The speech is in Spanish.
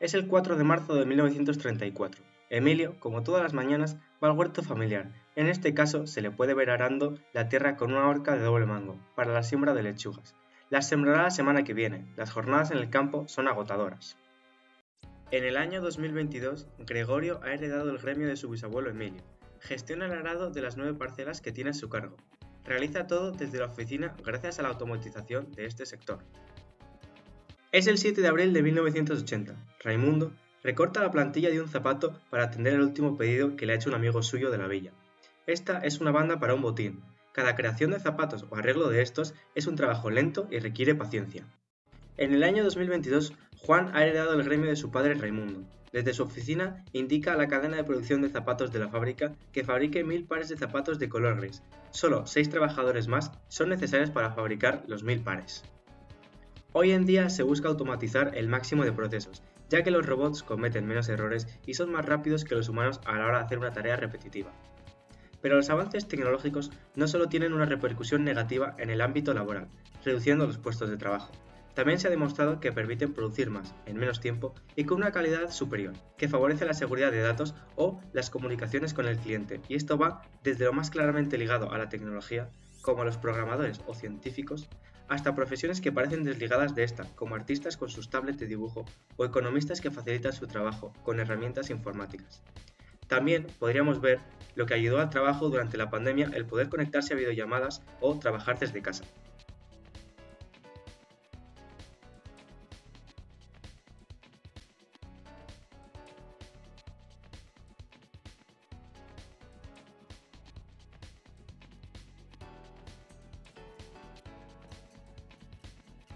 Es el 4 de marzo de 1934. Emilio, como todas las mañanas, va al huerto familiar. En este caso, se le puede ver arando la tierra con una horca de doble mango, para la siembra de lechugas. Las sembrará la semana que viene. Las jornadas en el campo son agotadoras. En el año 2022, Gregorio ha heredado el gremio de su bisabuelo Emilio. Gestiona el arado de las nueve parcelas que tiene a su cargo. Realiza todo desde la oficina gracias a la automatización de este sector. Es el 7 de abril de 1980. Raimundo recorta la plantilla de un zapato para atender el último pedido que le ha hecho un amigo suyo de la villa. Esta es una banda para un botín. Cada creación de zapatos o arreglo de estos es un trabajo lento y requiere paciencia. En el año 2022, Juan ha heredado el gremio de su padre Raimundo. Desde su oficina indica a la cadena de producción de zapatos de la fábrica que fabrique mil pares de zapatos de color gris. Solo seis trabajadores más son necesarios para fabricar los mil pares. Hoy en día se busca automatizar el máximo de procesos, ya que los robots cometen menos errores y son más rápidos que los humanos a la hora de hacer una tarea repetitiva. Pero los avances tecnológicos no solo tienen una repercusión negativa en el ámbito laboral, reduciendo los puestos de trabajo, también se ha demostrado que permiten producir más en menos tiempo y con una calidad superior, que favorece la seguridad de datos o las comunicaciones con el cliente, y esto va desde lo más claramente ligado a la tecnología, como los programadores o científicos, hasta profesiones que parecen desligadas de esta, como artistas con sus tablets de dibujo o economistas que facilitan su trabajo con herramientas informáticas. También podríamos ver lo que ayudó al trabajo durante la pandemia el poder conectarse a videollamadas o trabajar desde casa.